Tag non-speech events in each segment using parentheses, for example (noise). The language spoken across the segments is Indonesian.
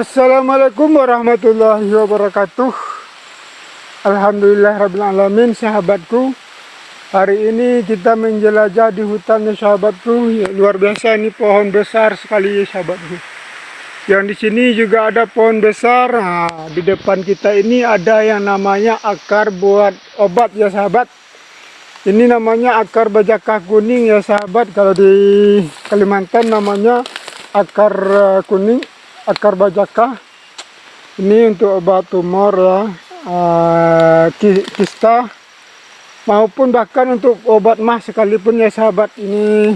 Assalamualaikum warahmatullahi wabarakatuh. Alhamdulillah Rabbil Alamin sahabatku. Hari ini kita menjelajah di hutan ya sahabatku. Ya, Luar biasa ini pohon besar sekali ya sahabatku. Yang di sini juga ada pohon besar. Nah, Di depan kita ini ada yang namanya akar buat obat ya sahabat. Ini namanya akar bajakah kuning ya sahabat. Kalau di Kalimantan namanya akar uh, kuning akar bajaka. Ini untuk obat tumor ya uh, kista. Maupun bahkan untuk obat mah sekalipun ya sahabat ini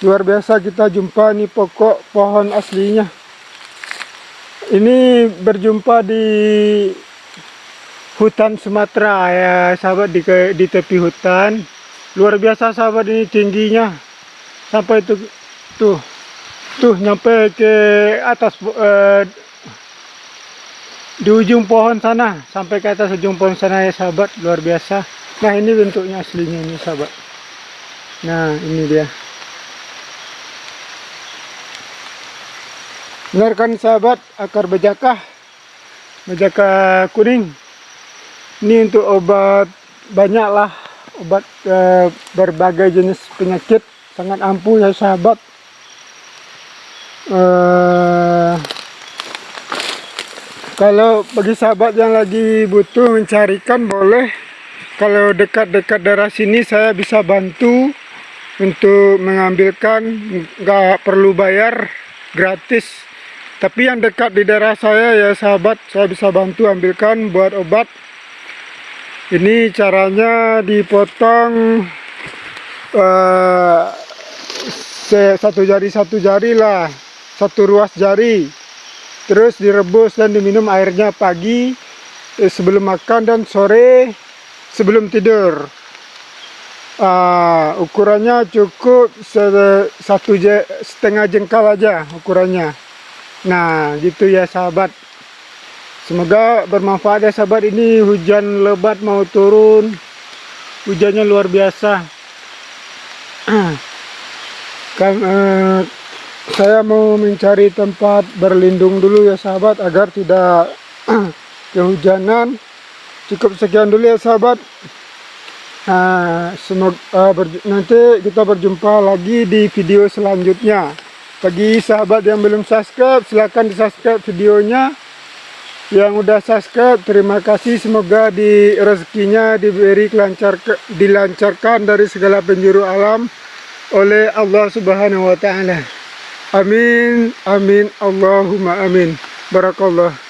luar biasa kita jumpa nih pokok pohon aslinya. Ini berjumpa di hutan Sumatera ya sahabat di, di tepi hutan. Luar biasa sahabat ini tingginya. Sampai itu tuh tuh nyampe ke atas uh, di ujung pohon sana. Sampai ke atas ujung pohon sana ya sahabat. Luar biasa. Nah ini bentuknya aslinya ini sahabat. Nah ini dia. Benar kan sahabat akar bejakah. Bejakah kuning. Ini untuk obat banyaklah. Obat uh, berbagai jenis penyakit. Sangat ampuh ya sahabat uh, kalau bagi sahabat yang lagi butuh mencarikan boleh. Kalau dekat-dekat daerah sini saya bisa bantu untuk mengambilkan nggak perlu bayar gratis. Tapi yang dekat di daerah saya ya sahabat saya bisa bantu ambilkan buat obat. Ini caranya dipotong uh, satu jari satu jari lah satu ruas jari terus direbus dan diminum airnya pagi eh, sebelum makan dan sore sebelum tidur. Uh, ukurannya cukup satu setengah jengkal aja ukurannya. Nah gitu ya sahabat. Semoga bermanfaat ya sahabat. Ini hujan lebat mau turun. Hujannya luar biasa. (clears throat) Kan uh, saya mau mencari tempat berlindung dulu ya sahabat agar tidak (clears throat) kehujanan. Cukup sekian dulu ya sahabat. Nah, semoga uh, nanti kita berjumpa lagi di video selanjutnya. Bagi sahabat yang belum subscribe silahkan di subscribe videonya. Yang udah subscribe terima kasih. Semoga di rezekinya diberi kelancar dilancarkan dari segala penjuru alam oleh Allah subhanahu wa ta'ala Amin, amin, Allahumma amin. Barakallah.